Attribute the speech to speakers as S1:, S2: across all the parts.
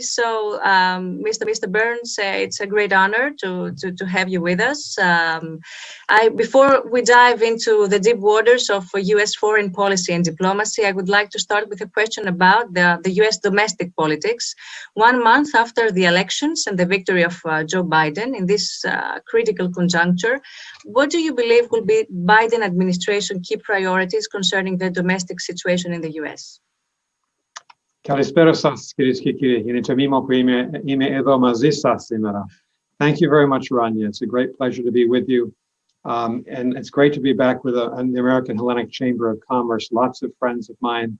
S1: So, um, Mr. Mr. Burns, uh, it's a great honor to, to, to have you with us. Um, I, before we dive into the deep waters of U.S. foreign policy and diplomacy, I would like to start with a question about the, the U.S. domestic politics. One month after the elections and the victory of uh, Joe Biden in this uh, critical conjuncture, what do you believe will be Biden administration key priorities concerning the domestic situation in the U.S.?
S2: Thank you very much, Rania. It's a great pleasure to be with you. Um, and it's great to be back with the American Hellenic Chamber of Commerce. Lots of friends of mine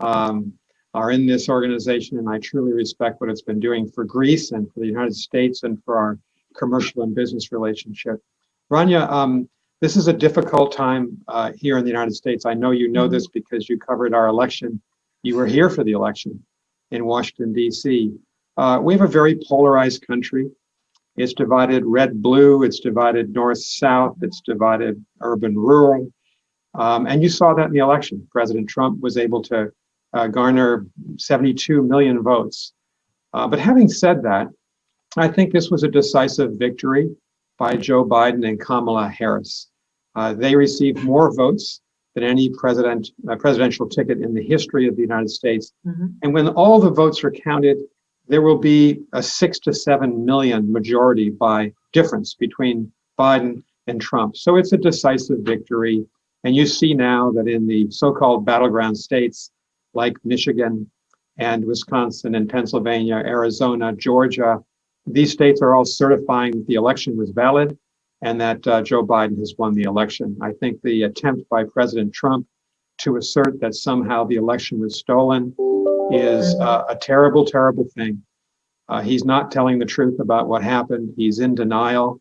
S2: um, are in this organization, and I truly respect what it's been doing for Greece and for the United States and for our commercial and business relationship. Rania, um, this is a difficult time uh, here in the United States. I know you know mm-hmm. this because you covered our election you were here for the election in Washington, D.C. Uh, we have a very polarized country. It's divided red-blue, it's divided north-south, it's divided urban-rural. Um, and you saw that in the election. President Trump was able to uh, garner 72 million votes. Uh, but having said that, I think this was a decisive victory by Joe Biden and Kamala Harris. Uh, they received more votes than any president uh, presidential ticket in the history of the United States. Mm -hmm. And when all the votes are counted, there will be a six to seven million majority by difference between Biden and Trump. So it's a decisive victory. And you see now that in the so-called battleground states like Michigan and Wisconsin and Pennsylvania, Arizona, Georgia, these states are all certifying that the election was valid and that uh, Joe Biden has won the election. I think the attempt by President Trump to assert that somehow the election was stolen is uh, a terrible, terrible thing. Uh, he's not telling the truth about what happened. He's in denial.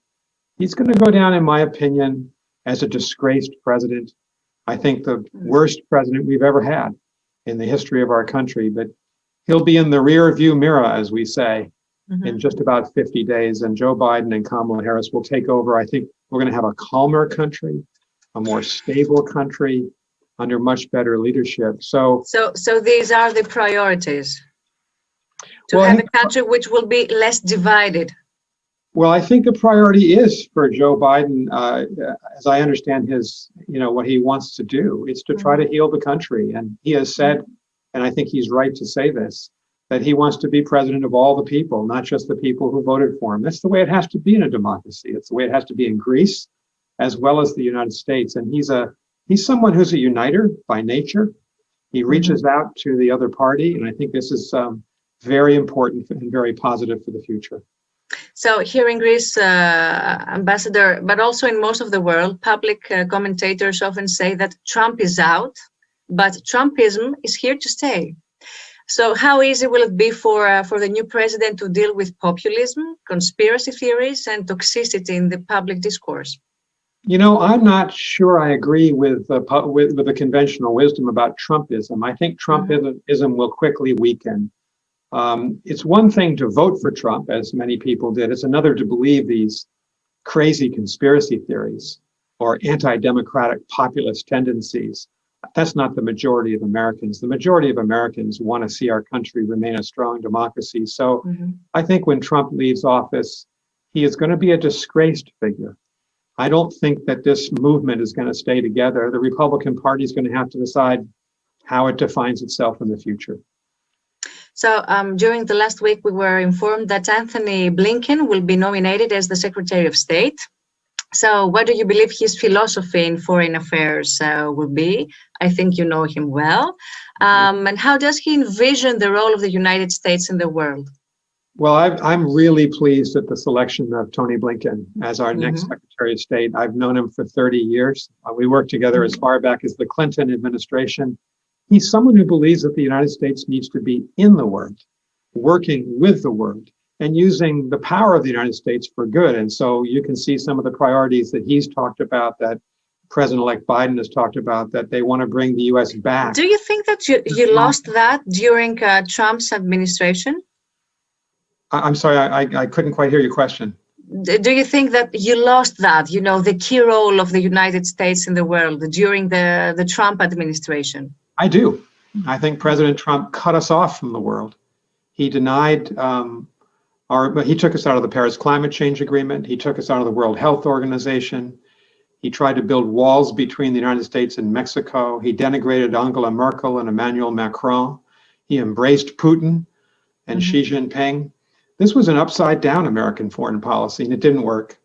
S2: He's going to go down, in my opinion, as a disgraced president. I think the worst president we've ever had in the history of our country, but he'll be in the rear view mirror, as we say, mm -hmm. in just about 50 days. And Joe Biden and Kamala Harris will take over. I think we're going to have a calmer country, a more stable country under much better leadership. So,
S1: so, so these are the priorities to well, have a country which will be less divided.
S2: Well, I think the priority is for Joe Biden, uh, as I understand his, you know, what he wants to do, is to try to mm-hmm. heal the country. And he has said, and I think he's right to say this, that he wants to be president of all the people, not just the people who voted for him. That's the way it has to be in a democracy. It's the way it has to be in Greece, as well as the United States. And he's a he's someone who's a uniter by nature. He mm-hmm. reaches out to the other party, and I think this is um, very important and very positive for the future.
S1: So here in Greece, uh, Ambassador, but also in most of the world, public uh, commentators often say that Trump is out, but Trumpism is here to stay. So how easy will it be for, uh, for the new president to deal with populism, conspiracy theories, and toxicity in the public discourse?
S2: You know, I'm not sure I agree with, uh, with, with the conventional wisdom about Trumpism. I think mm-hmm. Trumpism will quickly weaken. Um, it's one thing to vote for Trump, as many people did. It's another to believe these crazy conspiracy theories or anti-democratic populist tendencies that's not the majority of Americans. The majority of Americans want to see our country remain a strong democracy. So mm -hmm. I think when Trump leaves office, he is going to be a disgraced figure. I don't think that this movement is going to stay together. The Republican Party is going to have to decide how it defines itself in the future.
S1: So um, during the last week, we were informed that Anthony Blinken will be nominated as the Secretary of State. So what do you believe his philosophy in foreign affairs uh, will be? I think you know him well. Um, and how does he envision the role of the United States in the world?
S2: Well, i am really pleased at the selection of Tony Blinken as our mm -hmm. next Secretary of State. I've known him for 30 years. Uh, we worked together as far back as the Clinton administration. He's someone who believes that the United States needs to be in the world, working with the world and using the power of the United States for good. And so you can see some of the priorities that he's talked about that President-elect Biden has talked about that they want to bring the U.S. back.
S1: Do you think that you, you lost that during uh, Trump's administration?
S2: I, am sorry, I, I couldn't quite hear your question.
S1: Do you think that you lost that, you know, the key role of the United States in the world during the, the Trump administration?
S2: I do. I think President Trump cut us off from the world He denied um, our, he took us out of the Paris Climate Change Agreement. He took us out of the World Health Organization. He tried to build walls between the United States and Mexico. He denigrated Angela Merkel and Emmanuel Macron. He embraced Putin and mm -hmm. Xi Jinping. This was an upside down American foreign policy and it didn't work.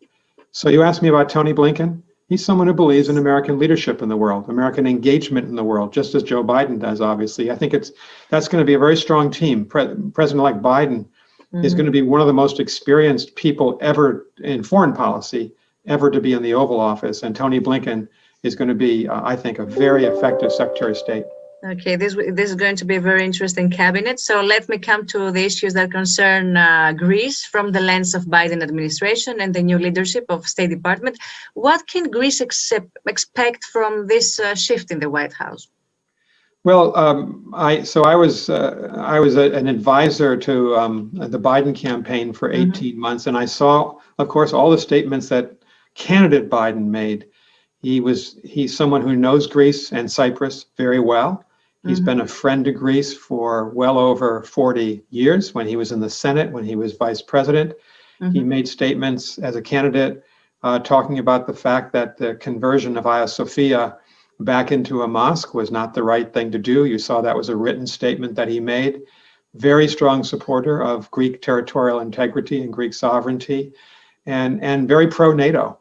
S2: So you asked me about Tony Blinken. He's someone who believes in American leadership in the world, American engagement in the world, just as Joe Biden does, obviously. I think it's that's going to be a very strong team. Pre President-elect Biden mm is going to be one of the most experienced people ever in foreign policy, ever to be in the Oval Office. And Tony Blinken is going to be, uh, I think, a very effective Secretary of State.
S1: Okay, this this is going to be a very interesting cabinet. So let me come to the issues that concern uh, Greece from the lens of Biden administration and the new leadership of State Department. What can Greece expect from this uh, shift in the White House?
S2: Well, um, I so I was uh, I was a, an advisor to um, the Biden campaign for mm-hmm. 18 mm -hmm. months, and I saw, of course, all the statements that candidate Biden made. He was he's someone who knows Greece and Cyprus very well. He's mm -hmm. been a friend to Greece for well over 40 years when he was in the Senate, when he was vice president. Mm -hmm. He made statements as a candidate uh, talking about the fact that the conversion of Hagia Sophia back into a mosque was not the right thing to do. You saw that was a written statement that he made. Very strong supporter of Greek territorial integrity and Greek sovereignty, and, and very pro-NATO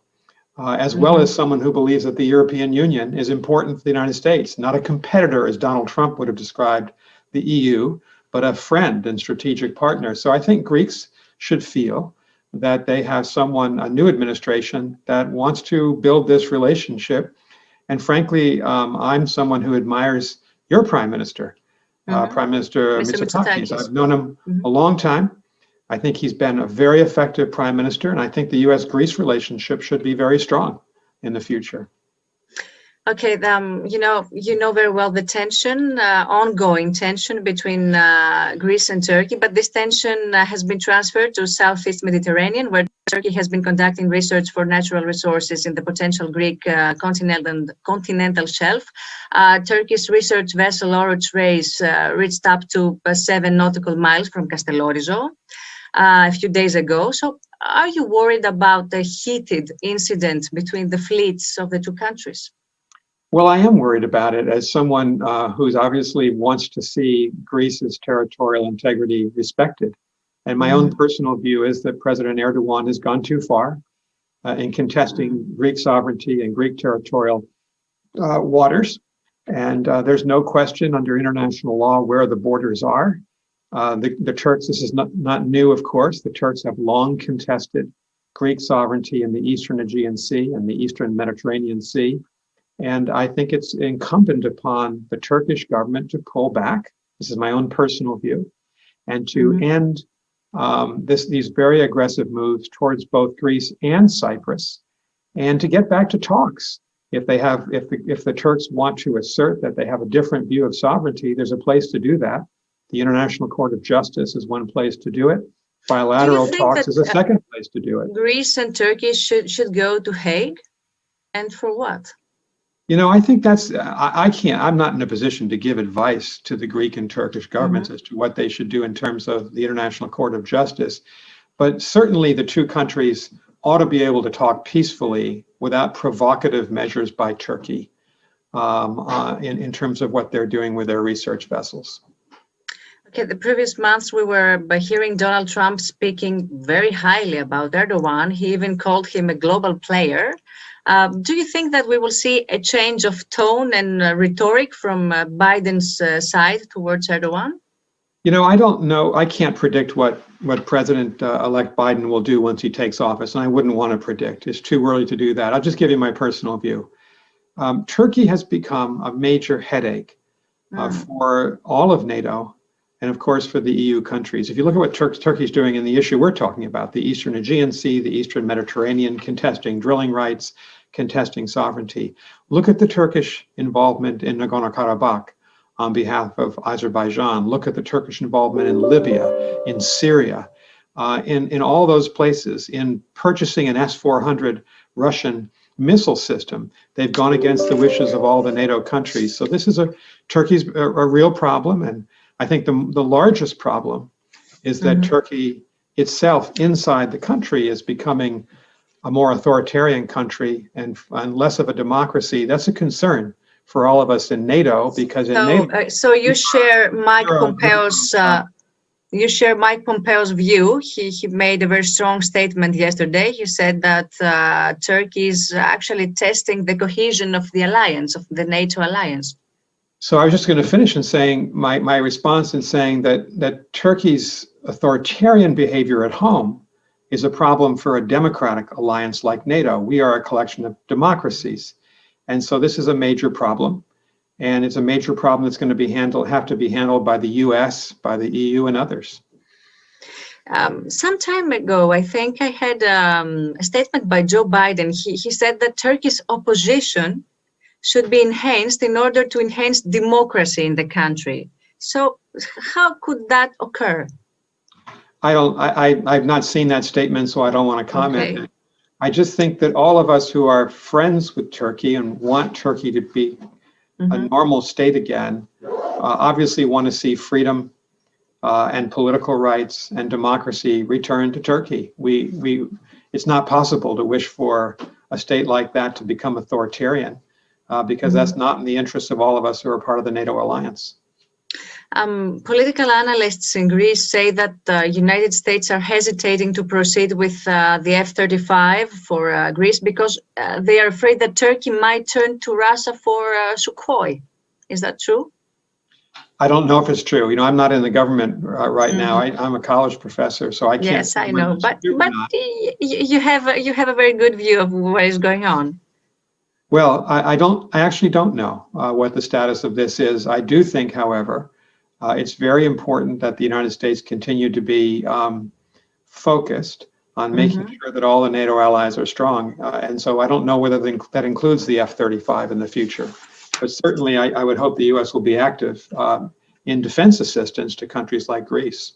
S2: uh, as well as mm-hmm. someone who believes that the European Union is important for the United States, not a competitor as Donald Trump would have described the EU, but a friend and strategic partner. So I think Greeks should feel that they have someone, a new administration that wants to build this relationship. And frankly, um, I'm someone who admires your prime minister, mm -hmm. uh, mm-hmm. Prime Minister Mr. Mitsotakis. I've known him mm -hmm. a long time. I think he's been a very effective prime minister, and I think the U.S.-Greece relationship should be very strong in the future.
S1: Okay, um, you know, you know very well the tension, uh, ongoing tension between uh, Greece and Turkey, but this tension uh, has been transferred to Southeast Mediterranean, where Turkey has been conducting research for natural resources in the potential Greek uh, continental, continental shelf. Uh, Turkey's research vessel Oruç Reis uh, reached up to seven nautical miles from Castellorizo a few days ago. So are you worried about the heated incident between the fleets of the two countries?
S2: Well, I am worried about it as someone uh, who's obviously wants to see Greece's territorial integrity respected. And my mm. own personal view is that President Erdogan has gone too far uh, in contesting Greek sovereignty and Greek territorial uh, waters. And uh, there's no question under international law where the borders are. Uh, the, the Turks, this is not, not new, of course. The Turks have long contested Greek sovereignty in the Eastern Aegean Sea and the Eastern Mediterranean Sea. And I think it's incumbent upon the Turkish government to pull back. This is my own personal view, and to mm -hmm. end um, this, these very aggressive moves towards both Greece and Cyprus, and to get back to talks. If they have, if the, if the Turks want to assert that they have a different view of sovereignty, there's a place to do that. The International Court of Justice is one place to do it. Bilateral do talks is a second place to do it.
S1: Greece and Turkey should should go to Hague, and for what?
S2: You know, I think that's I, I can't. I'm not in a position to give advice to the Greek and Turkish governments mm -hmm. as to what they should do in terms of the International Court of Justice, but certainly the two countries ought to be able to talk peacefully without provocative measures by Turkey um, uh, in in terms of what they're doing with their research vessels.
S1: Okay, the previous months we were by hearing Donald Trump speaking very highly about Erdogan. He even called him a global player. Um, do you think that we will see a change of tone and uh, rhetoric from uh, Biden's uh, side towards Erdogan?
S2: You know, I don't know. I can't predict what what President-elect uh, Biden will do once he takes office, and I wouldn't want to predict. It's too early to do that. I'll just give you my personal view. Um, Turkey has become a major headache uh, mm. for all of NATO and of course for the EU countries. If you look at what Turk Turkey's doing in the issue we're talking about, the Eastern Aegean Sea, the Eastern Mediterranean, contesting drilling rights, contesting sovereignty. Look at the Turkish involvement in Nagorno-Karabakh on behalf of Azerbaijan. Look at the Turkish involvement in Libya, in Syria, uh, in, in all those places, in purchasing an S-400 Russian missile system. They've gone against the wishes of all the NATO countries. So this is a Turkey's a, a real problem and I think the, the largest problem is that
S1: Mhm.
S2: Turkey itself inside the country is becoming a more authoritarian country and, and less of a democracy. That's a concern for all of us in NATO because in
S1: So,
S2: NATO,
S1: uh, so you share Mike Pompeo's, uh, you share Mike Pompeo's view. He, he made a very strong statement yesterday. He said that uh, Turkey is actually testing the cohesion of the alliance, of the NATO alliance.
S2: So I was just going to finish in saying my, my response in saying that that Turkey's authoritarian behavior at home is a problem for a democratic alliance like NATO. We are a collection of democracies. And so this is a major problem. And it's a major problem that's going to be handled have to be handled by the US, by the EU and others.
S1: Um, some time ago, I think I had um, a statement by Joe Biden. He, he said that Turkey's opposition should be enhanced in order to enhance democracy in the country. So how could that occur?
S2: I don't, I, I, I've not seen that statement, so I don't want to comment.
S1: Okay.
S2: I just think that all of us who are friends with Turkey and want Turkey to be a
S1: Mhm.
S2: normal state again, uh, obviously want to see freedom uh, and political rights and democracy return to Turkey. We, we, it's not possible to wish for a state like that to become authoritarian uh, because that's not in the interests of all of us who are part of the NATO alliance.
S1: Um, political analysts in Greece say that the United States are hesitating to proceed with uh, the F-35 for uh, Greece because uh, they are afraid that Turkey might turn to Russia for uh, Sukhoi. Is that true?
S2: I don't know if it's true. You know, I'm not in the government uh, right now. I, I'm a college professor, so I can't.
S1: Mm-hmm. Yes, I know, but but
S2: not.
S1: y- y- you have a, you have a very good view of what is going on.
S2: Well, I, I don't, I actually don't know uh, what the status of this is. I do think, however, uh, it's very important that the United States continue to be um, focused on making sure that all the NATO allies are strong. Uh, and so I don't know whether the, that includes the F-35 in the future. But certainly, I, I would hope the U.S. will be active um, in defense assistance to countries like Greece.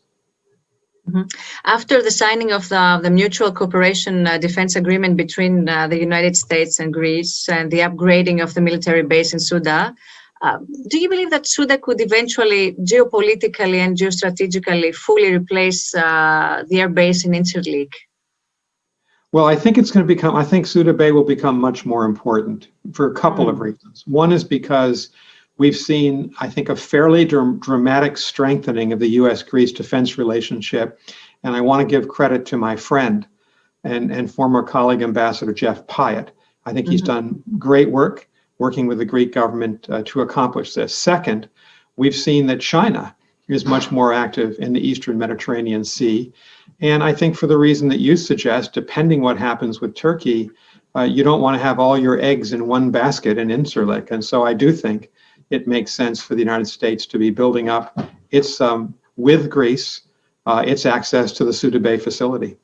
S1: After the signing of the, the mutual cooperation uh, defense agreement between uh, the United States and Greece and the upgrading of the military base in Suda, uh, do you believe that Suda could eventually geopolitically and geostrategically fully replace uh, the air base in Incirlik?
S2: Well, I think it's going to become, I think Suda Bay will become much more important for a couple of reasons. One is because we've seen, I think, a fairly dram- dramatic strengthening of the US Greece defense relationship. And I want to give credit to my friend and, and former colleague Ambassador Jeff Pyatt. I think he's done great work working with the Greek government uh, to accomplish this. Second, we've seen that China is much more active in the Eastern Mediterranean Sea. And I think for the reason that you suggest, depending what happens with Turkey, uh, you don't want to have all your eggs in one basket in Incirlik. And so I do think it makes sense for the United States to be building up its, um, with Greece, uh, its access to the Suda Bay facility.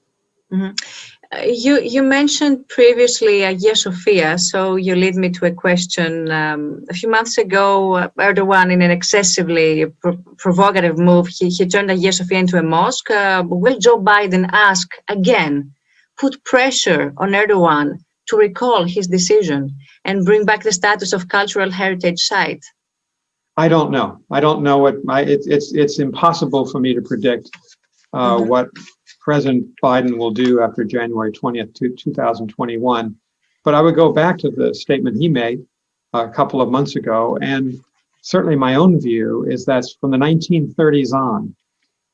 S1: Uh, You, you mentioned previously Hagia Sophia, so you lead me to a question. Um, a few months ago, uh, Erdogan, in an excessively pro- provocative move, he, he turned Sophia into a mosque. Uh, will Joe Biden ask again, put pressure on Erdogan to recall his decision and bring back the status of cultural heritage site?
S2: I don't know. I don't know what my, it's, it's, it's impossible for me to predict uh,
S1: Mhm.
S2: what President Biden will do after January 20th, to 2021. But I would go back to the statement he made uh, a couple of months ago. And certainly my own view is that from the 1930s on,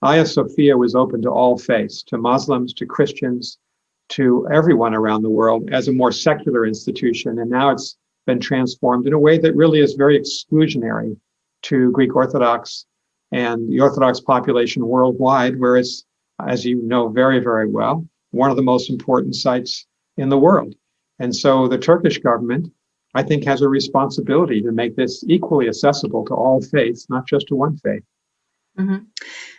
S2: Hagia Sophia was open to all faiths, to Muslims, to Christians, to everyone around the world as a more secular institution. And now it's been transformed in a way that really is very exclusionary to Greek Orthodox and the Orthodox population worldwide, where it's, as you know very, very well, one of the most important sites in the world. And so the Turkish government, I think, has a responsibility to make this equally accessible to all faiths, not just to one faith.
S1: Mhm.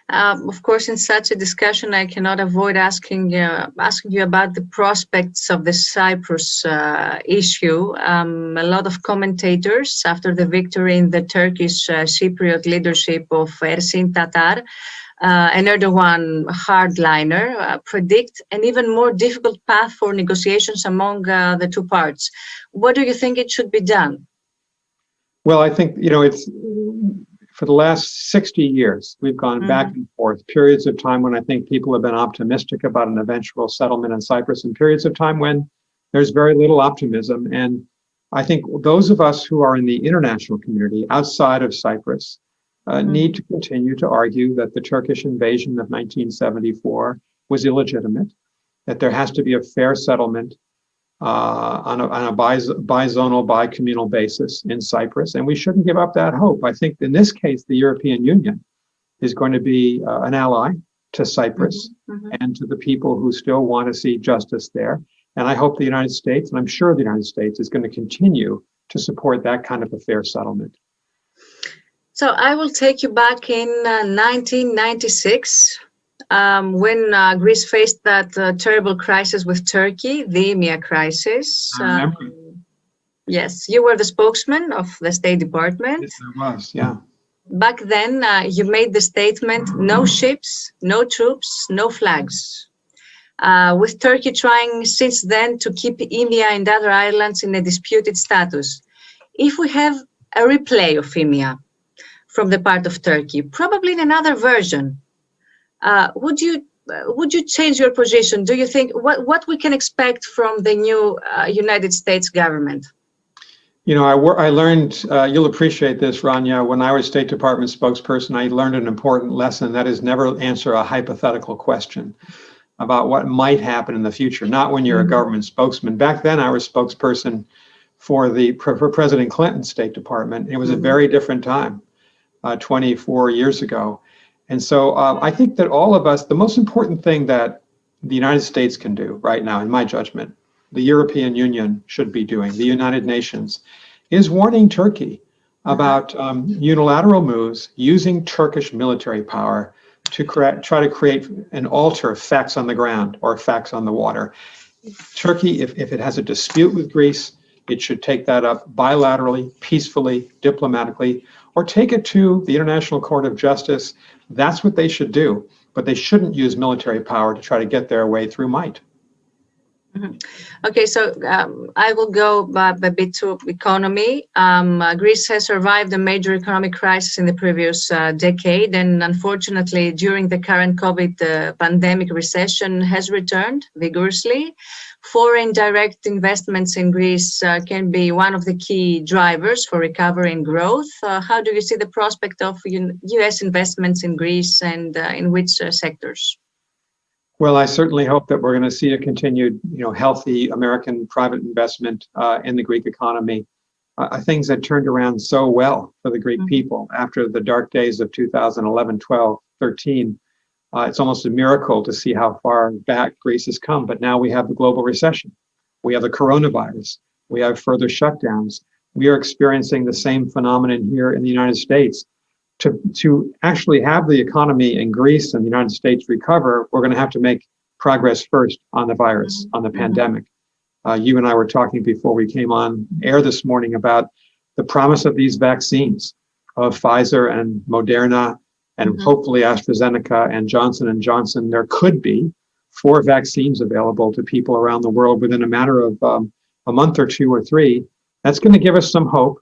S1: Um, of course, in such a discussion, I cannot avoid asking uh, asking you about the prospects of the Cyprus uh, issue. Um, a lot of commentators, after the victory in the Turkish uh, Cypriot leadership of Ersin Tatar, uh, an Erdogan hardliner, uh, predict an even more difficult path for negotiations among uh, the two parts. What do you think it should be done?
S2: Well, I think, you know, it's for the last 60 years, we've gone mm -hmm. back and forth, periods of time when I think people have been optimistic about an eventual settlement in Cyprus and periods of time when there's very little optimism. And I think those of us who are in the international community outside of Cyprus uh, mm -hmm. need to continue to argue that the Turkish invasion of 1974 was illegitimate, that there has to be a fair settlement uh, on a, on a bizonal, bi-communal basis in Cyprus, and we shouldn't give up that hope. I think in this case, the European Union is going to be uh, an ally to Cyprus mm -hmm. and to the people who still want to see justice there. And I hope the United States, and I'm sure the United States, is going to continue to support that kind of a fair settlement.
S1: So I will take you back in uh, 1996 um, when uh, Greece faced that uh, terrible crisis with Turkey, the Imia crisis. Um, yes, you were the spokesman of the State Department.
S2: Yes, I was, yeah.
S1: Back then, uh, you made the statement, no ships, no troops, no flags. Uh, with Turkey trying since then to keep Imia and other islands in a disputed status. If we have a replay of Imia from the part of Turkey, probably in another version, uh, would you uh, would you change your position? Do you think what what we can expect from the new uh, United States government?
S2: You know, I, I learned, uh, you'll appreciate this, Rania, when I was State Department spokesperson, I learned an important lesson, that is never answer a hypothetical question about what might happen in the future, not when you're a mm-hmm. government spokesman. Back then, I was spokesperson for the for President Clinton's State Department. It was a mm-hmm. very different time, uh, 24 years ago. And so um, I think that all of us, the most important thing that the United States can do right now, in my judgment, the European Union should be doing, the United Nations, is warning Turkey about um, unilateral moves using Turkish military power to try to create and alter facts on the ground or facts on the water. Turkey, if, if it has a dispute with Greece, it should take that up bilaterally, peacefully, diplomatically, or take it to the International Court of Justice that's what they should do, but they shouldn't use military power to try to get their way through might.
S1: Mm -hmm. Okay, so um, I will go a bit to economy. Um, uh, Greece has survived a major economic crisis in the previous uh, decade, and unfortunately, during the current COVID uh, pandemic, recession has returned vigorously foreign direct investments in Greece uh, can be one of the key drivers for recovery and growth. Uh, how do you see the prospect of US investments in Greece and uh, in which sectors?
S2: Well, I certainly hope that we're going to see a continued, you know, healthy American private investment uh, in the Greek economy. Uh, things that turned around so well for the Greek mm -hmm. people after the dark days of 2011, 12, 13 uh, it's almost a miracle to see how far back Greece has come. But now we have the global recession. We have the coronavirus. We have further shutdowns. We are experiencing the same phenomenon here in the United States. To, to actually have the economy in Greece and the United States recover, we're going to have to make progress first on the virus, on the mm-hmm. pandemic. Uh, you and I were talking before we came on air this morning about the promise of these vaccines of Pfizer and Moderna and mm -hmm. hopefully AstraZeneca and Johnson and Johnson, there could be four vaccines available to people around the world within a matter of um, a month or two or three. That's going to give us some hope.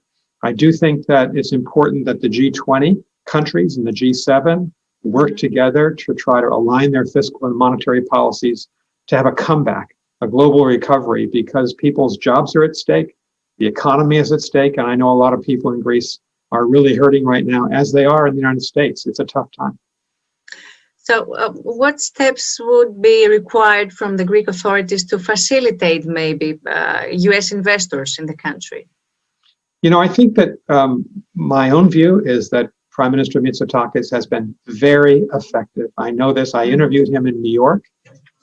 S2: I do think that it's important that the G20 countries in the G7 work together to try to align their fiscal and monetary policies to have a comeback, a global recovery, because people's jobs are at stake, the economy is at stake, and I know a lot of people in Greece are really hurting right now, as they are in the United States. It's a tough time.
S1: So uh, what steps would be required from the Greek authorities to facilitate maybe uh, US investors in the country?
S2: You know, I think that um, my own view is that Prime Minister Mitsotakis has been very effective. I know this. I interviewed him in New York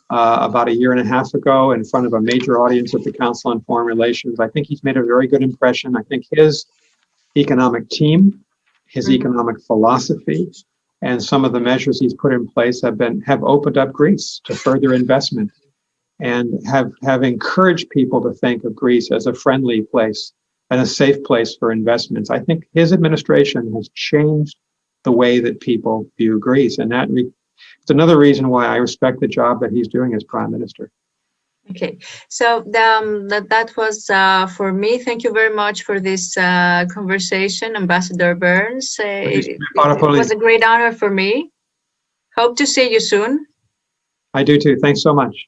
S2: uh, about a year and a half ago in front of a major audience at the Council on Foreign Relations. I think he's made a very good impression. I think his economic team, his economic philosophy, and some of the measures he's put in place have been have opened up Greece to further investment and have have encouraged people to think of Greece as a friendly place and a safe place for investments. I think his administration has changed the way that people view Greece, and that it's another reason why I respect the job that he's doing as prime minister.
S1: Okay, so um, that, that was uh, for me. Thank you very much for this uh, conversation, Ambassador Burns. Uh, it, it was a great honor for me. Hope to see you soon.
S2: I do too. Thanks so much.